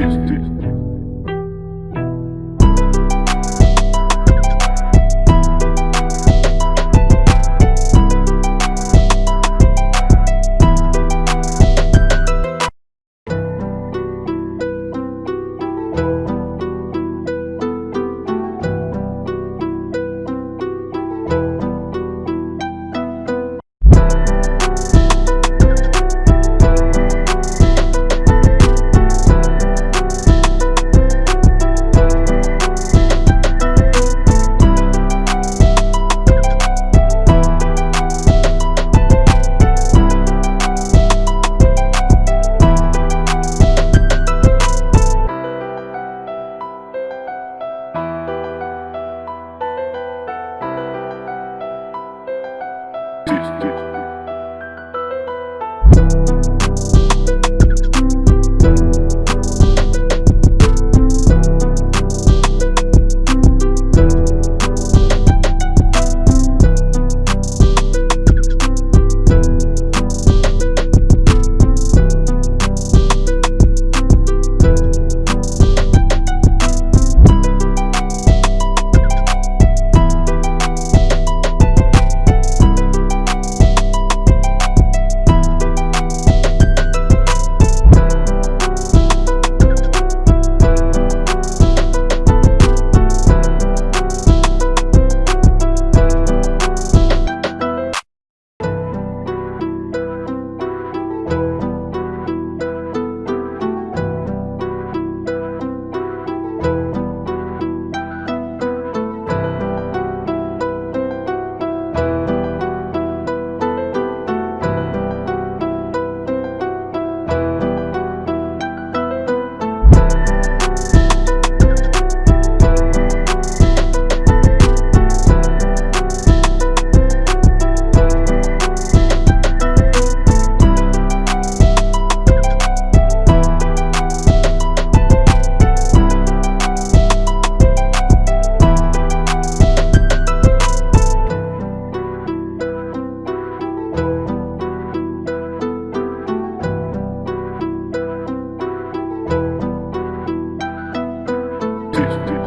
です。next to